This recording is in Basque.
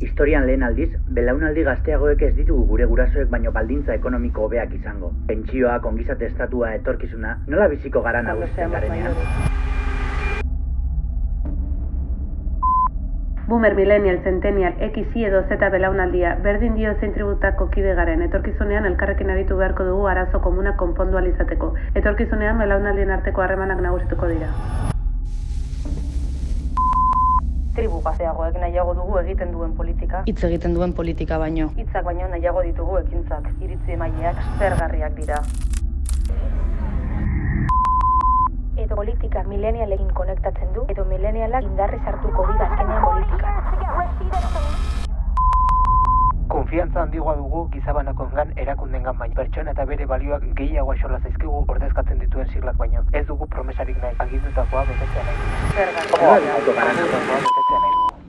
Historian lehen aldiz, belaunaldi gazteagoek ez ditugu gure gurasoek baino baldintza ekonomiko hobeak izango. Pentsioak, ongizate estatua, etorkizuna, nola biziko gara nagusiten garenean? Boomer, Millennial, Centennial, X, Y edo Z belaunaldia, berdin dio zein tributako kide garen, etorkizunean elkarrekin aritu beharko dugu arazo komuna konpondu alizateko. Etorkizunean belaunaldien arteko harremanak nagusituko dira. Tribu gazteagoek nahiago dugu egiten duen politika. Hitz egiten duen politika baino. Hitzak baino nahiago ditugu ekintzak. Iritzi emaileak zergarriak dira. edo politika milenialekin konektatzen du, edo milenialak indarrez hartuko dira azkenean politika. Konfiantza handigoa dugu gizabanakoengan erakundengan baino. Pertsona eta bere balioak gehiago axola zaizkigu ordezkatzen dituen siglak baino. Ez dugu promesarik nahi, agindutakoa betetzea nahi. dugu. Zergarriak. Nola